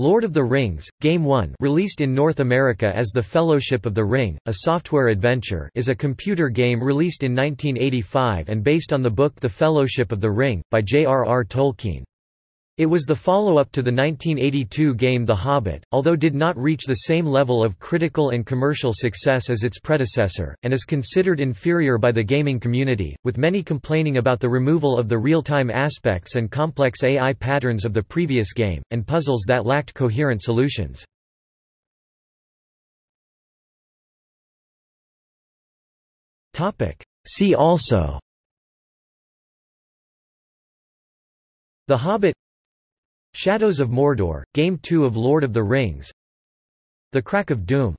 Lord of the Rings, Game 1 released in North America as The Fellowship of the Ring, a software adventure is a computer game released in 1985 and based on the book The Fellowship of the Ring, by J.R.R. Tolkien. It was the follow-up to the 1982 game The Hobbit, although did not reach the same level of critical and commercial success as its predecessor, and is considered inferior by the gaming community, with many complaining about the removal of the real-time aspects and complex AI patterns of the previous game, and puzzles that lacked coherent solutions. See also. The Hobbit Shadows of Mordor, Game 2 of Lord of the Rings. The Crack of Doom